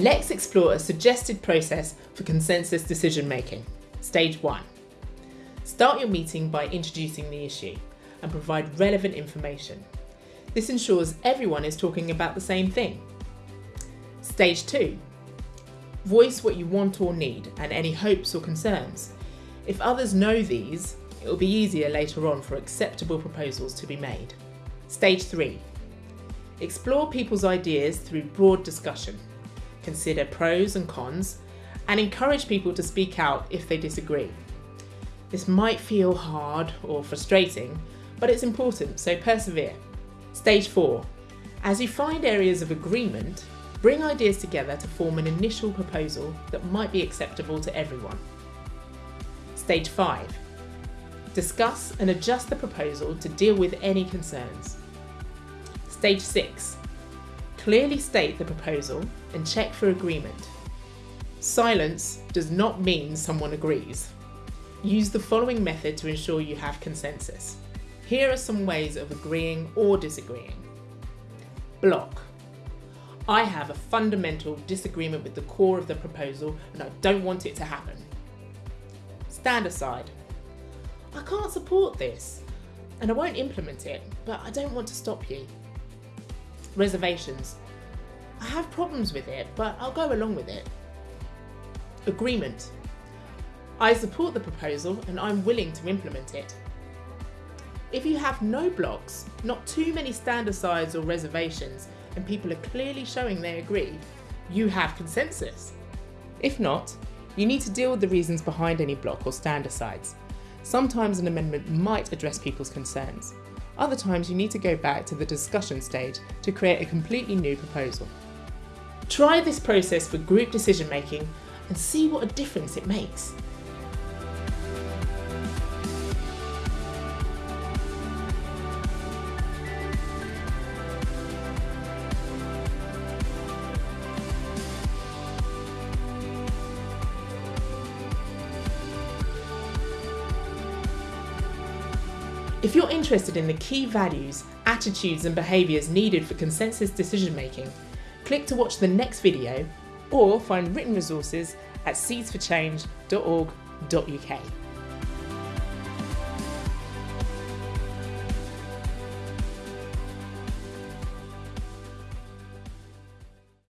Let's explore a suggested process for consensus decision making. Stage 1. Start your meeting by introducing the issue and provide relevant information. This ensures everyone is talking about the same thing. Stage 2. Voice what you want or need and any hopes or concerns. If others know these, it will be easier later on for acceptable proposals to be made. Stage 3. Explore people's ideas through broad discussion. Consider pros and cons and encourage people to speak out if they disagree. This might feel hard or frustrating, but it's important, so persevere. Stage 4. As you find areas of agreement, bring ideas together to form an initial proposal that might be acceptable to everyone. Stage 5. Discuss and adjust the proposal to deal with any concerns. Stage 6. Clearly state the proposal and check for agreement. Silence does not mean someone agrees. Use the following method to ensure you have consensus. Here are some ways of agreeing or disagreeing. Block. I have a fundamental disagreement with the core of the proposal and I don't want it to happen. Stand aside. I can't support this and I won't implement it, but I don't want to stop you. Reservations. I have problems with it, but I'll go along with it. Agreement. I support the proposal and I'm willing to implement it. If you have no blocks, not too many stand asides or reservations, and people are clearly showing they agree, you have consensus. If not, you need to deal with the reasons behind any block or stand asides. Sometimes an amendment might address people's concerns. Other times you need to go back to the discussion stage to create a completely new proposal. Try this process for group decision making and see what a difference it makes. If you're interested in the key values, attitudes and behaviours needed for consensus decision making, click to watch the next video or find written resources at seedsforchange.org.uk.